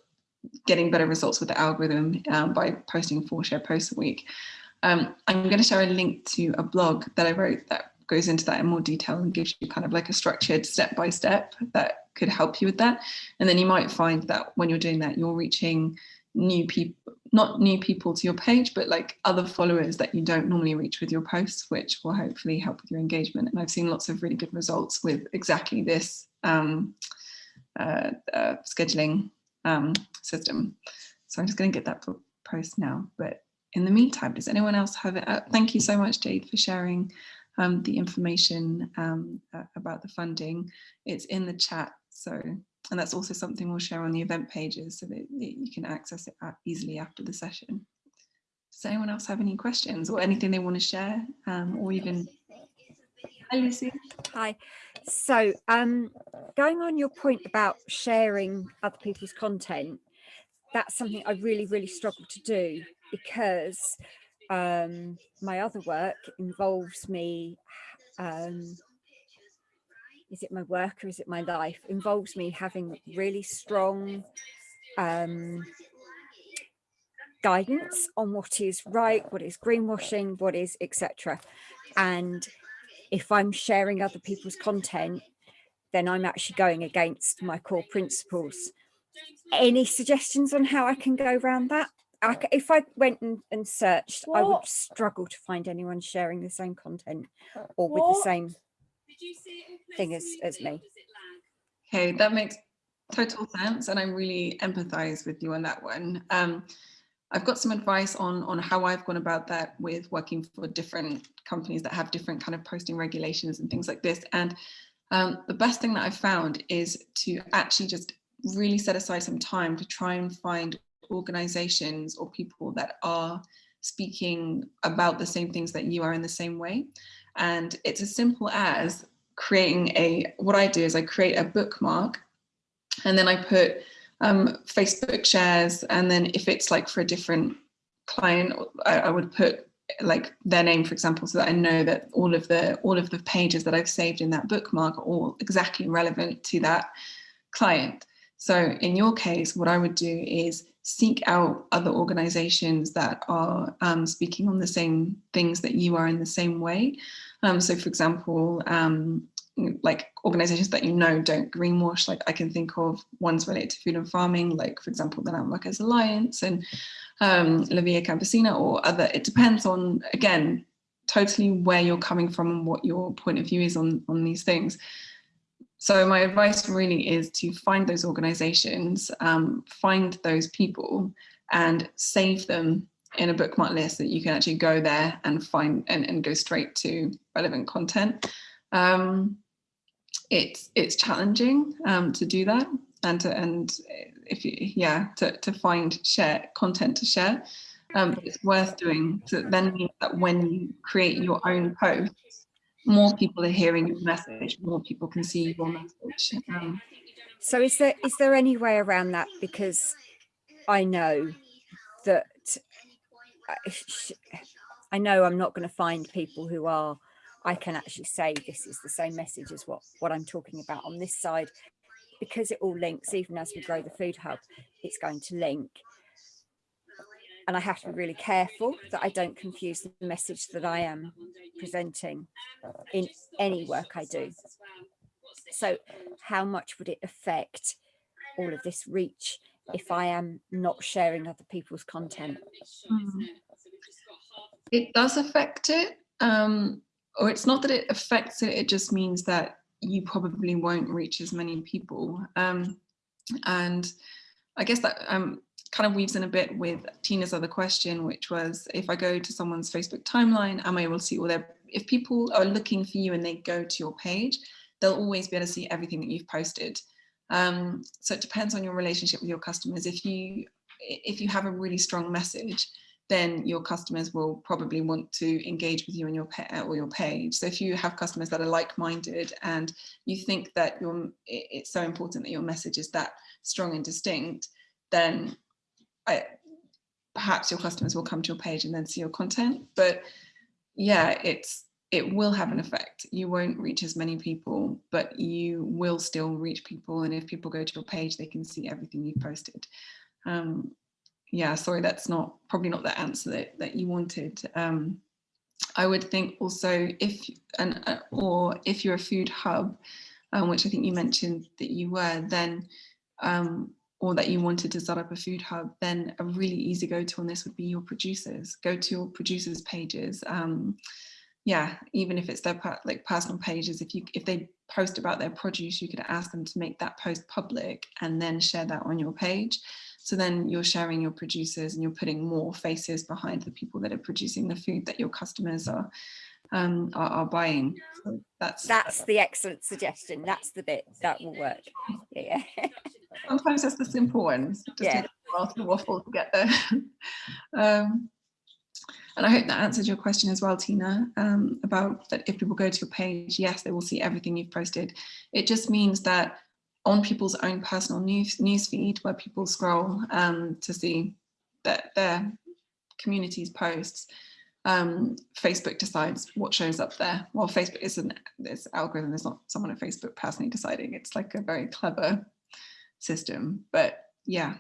getting better results with the algorithm um, by posting four share posts a week. Um, I'm going to share a link to a blog that I wrote that goes into that in more detail and gives you kind of like a structured step by step that could help you with that. And then you might find that when you're doing that, you're reaching new people, not new people to your page, but like other followers that you don't normally reach with your posts, which will hopefully help with your engagement. And I've seen lots of really good results with exactly this um, uh, uh, scheduling um, system. So I'm just going to get that post now. But in the meantime, does anyone else have it? Uh, thank you so much, Jade, for sharing um, the information um, uh, about the funding. It's in the chat. So and that's also something we'll share on the event pages so that you can access it easily after the session. Does anyone else have any questions or anything they want to share um, or even Hi Lucy. Hi. So um, going on your point about sharing other people's content, that's something I really, really struggle to do because um, my other work involves me um, is it my work or is it my life involves me having really strong um, guidance on what is right, what is greenwashing, what is etc. And if I'm sharing other people's content, then I'm actually going against my core principles. Any suggestions on how I can go around that? I, if I went and, and searched, what? I would struggle to find anyone sharing the same content or with the same thing as, as me. Okay, that makes total sense. And I really empathize with you on that one. Um, I've got some advice on, on how I've gone about that with working for different companies that have different kind of posting regulations and things like this. And um, the best thing that I've found is to actually just really set aside some time to try and find organizations or people that are speaking about the same things that you are in the same way. And it's as simple as creating a, what I do is I create a bookmark and then I put um, Facebook shares. And then if it's like for a different client, I, I would put like their name, for example, so that I know that all of the all of the pages that I've saved in that bookmark are all exactly relevant to that client. So in your case, what I would do is seek out other organizations that are um, speaking on the same things that you are in the same way. Um, so for example, um, like organizations that you know don't greenwash, like I can think of ones related to food and farming, like for example, the Landworkers Alliance and um, La Via Campesina or other, it depends on, again, totally where you're coming from and what your point of view is on, on these things. So my advice really is to find those organizations, um, find those people and save them in a bookmark list that you can actually go there and find and, and go straight to relevant content. Um, it's it's challenging um, to do that and to, and if you yeah to, to find share content to share um, it's worth doing so then means that when you create your own posts more people are hearing your message more people can see your message. Um, So is there is there any way around that? Because I know that I- I know I'm not going to find people who are I can actually say this is the same message as what what I'm talking about on this side. Because it all links even as we grow the food hub it's going to link and I have to be really careful that I don't confuse the message that I am presenting in any work I do. So how much would it affect all of this reach if I am not sharing other people's content? Mm. It does affect it, um, or it's not that it affects it, it just means that you probably won't reach as many people. Um, and I guess that um, kind of weaves in a bit with Tina's other question, which was if I go to someone's Facebook timeline, am I able to see all their, if people are looking for you and they go to your page, they'll always be able to see everything that you've posted. Um, so it depends on your relationship with your customers. If you, if you have a really strong message, then your customers will probably want to engage with you on your or your page. So if you have customers that are like-minded and you think that your it's so important that your message is that strong and distinct, then I, perhaps your customers will come to your page and then see your content. But yeah, it's it will have an effect. You won't reach as many people, but you will still reach people. And if people go to your page, they can see everything you've posted. Um, yeah, sorry, that's not probably not the answer that, that you wanted. Um, I would think also if, and uh, or if you're a food hub, um, which I think you mentioned that you were, then, um, or that you wanted to set up a food hub, then a really easy go-to on this would be your producers. Go to your producers pages. Um, yeah, even if it's their like personal pages, if you if they post about their produce, you could ask them to make that post public and then share that on your page. So then you're sharing your producers and you're putting more faces behind the people that are producing the food that your customers are um, are, are, buying. So that's that's the excellent suggestion. That's the bit that will work. Yeah. (laughs) Sometimes that's the simple ones. Just yeah. take a while to waffle to get there. (laughs) um, and I hope that answered your question as well, Tina, um, about that if people go to your page, yes, they will see everything you've posted. It just means that on people's own personal news newsfeed where people scroll um, to see that their community's posts, um, Facebook decides what shows up there. Well, Facebook isn't this algorithm, there's not someone at Facebook personally deciding. It's like a very clever system, but yeah.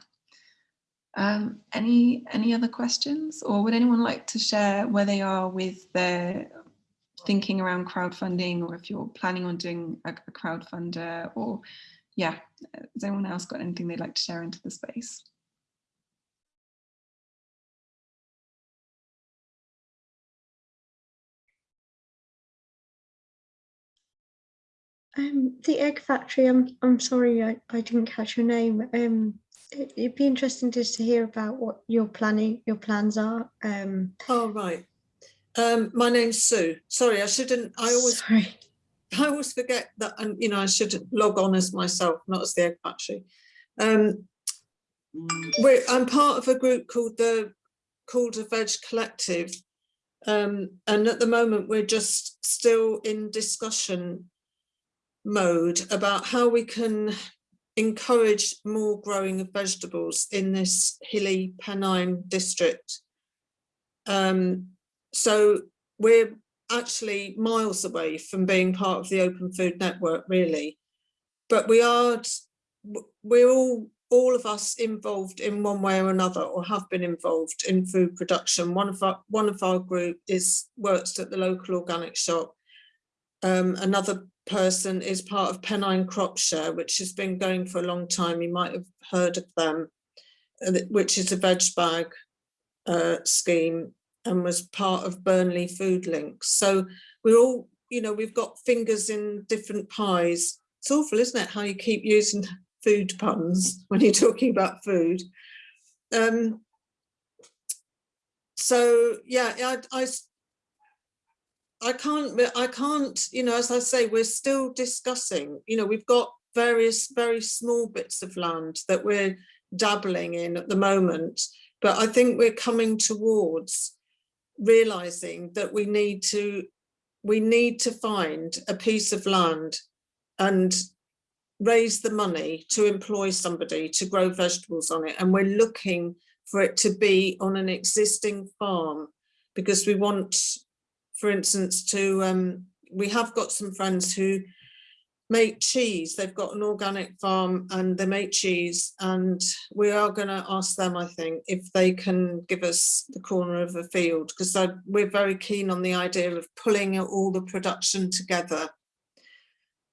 Um, any any other questions or would anyone like to share where they are with their thinking around crowdfunding or if you're planning on doing a, a crowdfunder or yeah, has anyone else got anything they'd like to share into the space? Um, the egg factory. I'm I'm sorry, I, I didn't catch your name. Um, it- it'd be interesting just to hear about what your planning, your plans are. Um, Oh, right. Um, my name's Sue. Sorry, I shouldn't, I always, sorry. (laughs) I always forget that, and you know, I should log on as myself, not as the egg factory. Um, we're, I'm part of a group called the Calder Veg Collective. Um, and at the moment, we're just still in discussion mode about how we can encourage more growing of vegetables in this hilly Pennine district. Um, so we're actually miles away from being part of the Open Food Network, really. But we are, we're all, all of us involved in one way or another, or have been involved in food production. One of our, one of our group is works at the local organic shop. Um, another person is part of Pennine Crop Share, which has been going for a long time. You might have heard of them, uh, which is a veg bag uh, scheme and was part of Burnley Food Links. So we're all, you know, we've got fingers in different pies. It's awful, isn't it, how you keep using food puns when you're talking about food. Um, so yeah, I, I I can't, I can't, you know, as I say, we're still discussing, you know, we've got various very small bits of land that we're dabbling in at the moment, but I think we're coming towards realizing that we need to, we need to find a piece of land and raise the money to employ somebody to grow vegetables on it. And we're looking for it to be on an existing farm because we want for instance, to um, we have got some friends who make cheese. They've got an organic farm and they make cheese, and we are going to ask them, I think, if they can give us the corner of a field because we're very keen on the idea of pulling all the production together.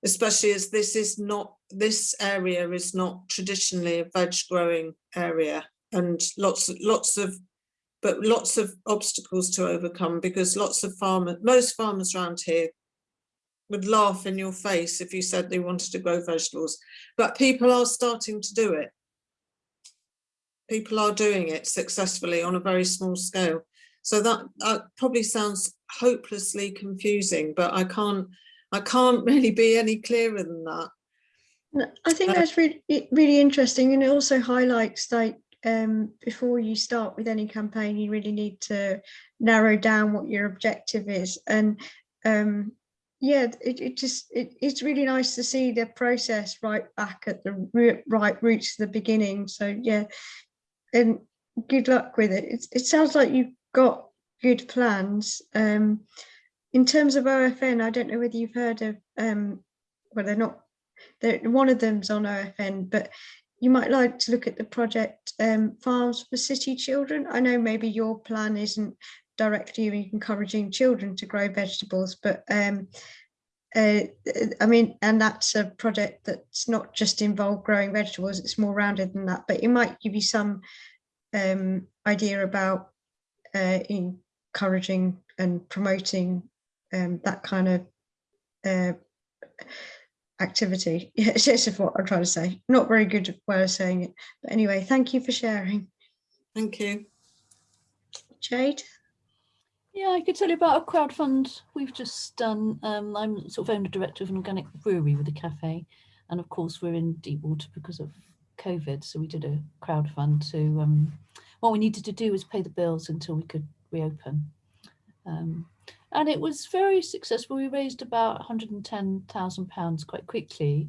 Especially as this is not this area is not traditionally a veg growing area, and lots lots of but lots of obstacles to overcome because lots of farmers, most farmers around here would laugh in your face if you said they wanted to grow vegetables, but people are starting to do it. People are doing it successfully on a very small scale. So that, that probably sounds hopelessly confusing, but I can't, I can't (laughs) really be any clearer than that. I think Uh, that's really, really interesting and it also highlights like um, before you start with any campaign, you really need to narrow down what your objective is. And um, yeah, it, it just, it, it's really nice to see the process right back at the right roots to the beginning. So yeah, and good luck with it. It, it sounds like you've got good plans. Um, in terms of OFN, I don't know whether you've heard of, um, well, they're not, they're, one of them's on OFN, but you might like to look at the project um, Farms for City Children. I know maybe your plan isn't directly encouraging children to grow vegetables, but um, uh, I mean, and that's a project that's not just involved growing vegetables, it's more rounded than that, but it might give you some um, idea about uh, encouraging and promoting um, that kind of uh, activity. (laughs) Yeah, it's just what I'm trying to say. Not very good way of saying it. But anyway, thank you for sharing. Thank you. Jade? Yeah, I could tell you about a crowdfund we've just done. Um, I'm sort of owner director of an organic brewery with a cafe. And of course, we're in deep water because of COVID. So we did a crowdfund to, um, what we needed to do was pay the bills until we could reopen. Um, and it was very successful. We raised about £110,000 quite quickly.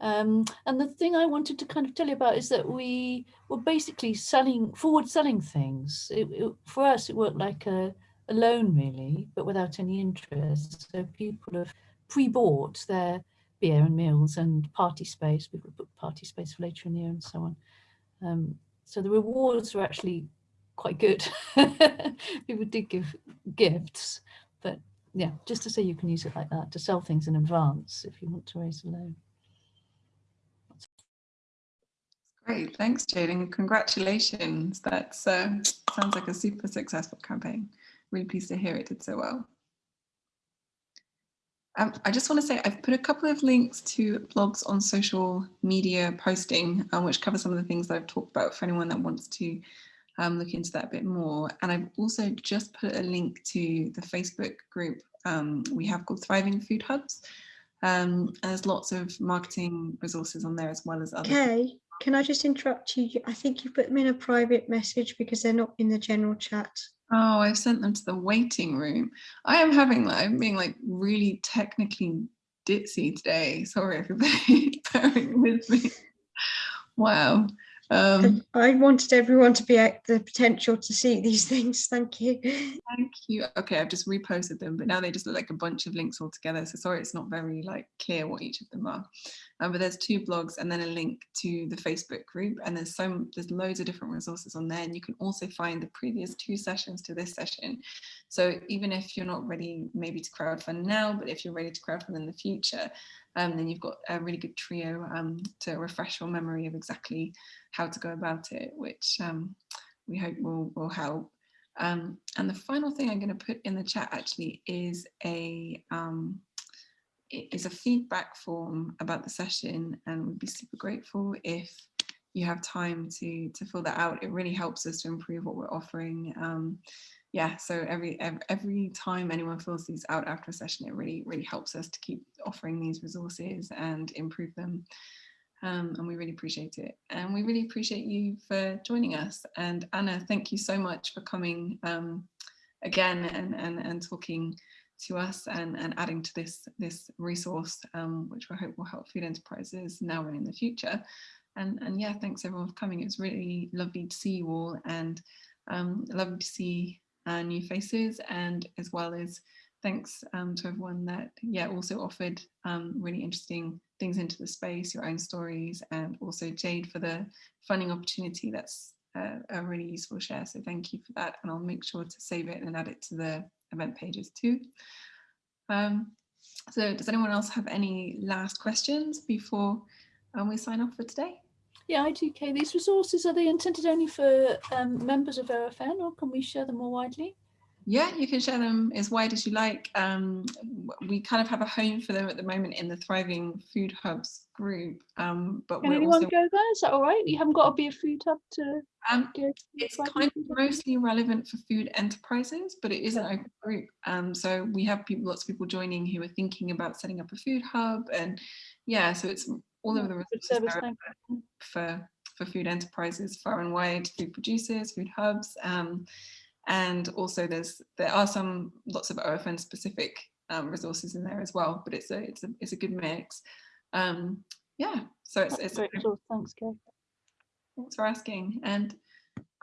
Um, and the thing I wanted to kind of tell you about is that we were basically selling, forward selling things. It, it, for us, it worked like a, a loan really, but without any interest. So people have pre-bought their beer and meals and party space. People booked party space for later in the year and so on. Um, so the rewards were actually quite good. (laughs) people did give gifts, but yeah, just to say you can use it like that to sell things in advance if you want to raise a loan. Great, thanks, Jade, and congratulations. That uh, sounds like a super successful campaign. Really pleased to hear it did so well. Um, I just want to say I've put a couple of links to blogs on social media posting, um, which cover some of the things that I've talked about for anyone that wants to um, look into that a bit more. And I've also just put a link to the Facebook group um, we have called Thriving Food Hubs. Um, and there's lots of marketing resources on there as well as other. Okay, can I just interrupt you? I think you put them in a private message because they're not in the general chat. Oh, I've sent them to the waiting room. I am having like, I'm being like really technically ditzy today. Sorry, everybody, (laughs) bearing with me. Wow. Um, I wanted everyone to be at the potential to see these (laughs) things. Thank you. Thank you. Okay, I've just reposted them, but now they just look like a bunch of links all together. So sorry, it's not very like clear what each of them are. Um, but there's two blogs and then a link to the Facebook group, and there's some there's loads of different resources on there, and you can also find the previous two sessions to this session. So even if you're not ready, maybe to crowdfund now, but if you're ready to crowdfund in the future, um, then you've got a really good trio um, to refresh your memory of exactly how to go about it, which um, we hope will, will help. Um, and the final thing I'm going to put in the chat actually is a um, is a feedback form about the session, and we'd be super grateful if you have time to to fill that out. It really helps us to improve what we're offering. Yeah, so every, every time anyone fills these out after a session, it really really helps us to keep offering these resources and improve them. Um, and we really appreciate it. And we really appreciate you for joining us. And Anna, thank you so much for coming um, again and, and, and talking to us and, and adding to this, this resource, um, which we hope will help food enterprises now and in the future. And, and yeah, thanks everyone for coming. It was really lovely to see you all and um, lovely to see uh, new faces and as well as thanks um, to everyone that yeah also offered um, really interesting things into the space, your own stories, and also Jade for the funding opportunity. That's a, a really useful share. So thank you for that. And I'll make sure to save it and add it to the event pages too. Um, so does anyone else have any last questions before um, we sign off for today? Yeah, I2K, these resources, are they intended only for um, members of OFN or can we share them more widely? Yeah, you can share them as wide as you like. Um, we kind of have a home for them at the moment in the Thriving Food Hubs group, um, but Can anyone also go there? Is that all right? You haven't got to be a food hub to um, it's kind of mostly relevant for food enterprises, but it is an open group. Um, so we have people, lots of people joining who are thinking about setting up a food hub, and yeah, so it's all of the resources for for food enterprises far and wide, food producers, food hubs, um, and also there's there are some lots of OFN specific um, resources in there as well, but it's a it's a it's a good mix. Um, yeah, so it's That's it's great. Thanks, Kay. thanks for asking. And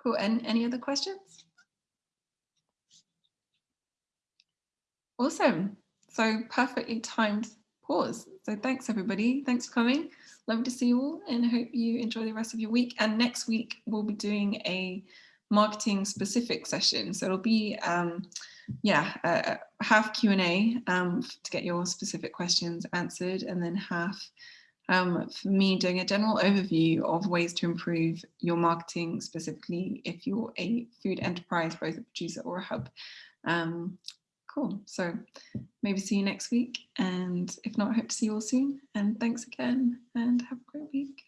cool. And any other questions? Awesome. So perfectly timed So thanks everybody. Thanks for coming. Love to see you all and I hope you enjoy the rest of your week. And next week we'll be doing a marketing specific session. So it'll be um, yeah, uh, half Q&A um, to get your specific questions answered and then half um, for me doing a general overview of ways to improve your marketing specifically if you're a food enterprise, both a producer or a hub. Um, cool. So maybe see you next week. And if not, I hope to see you all soon. And thanks again and have a great week.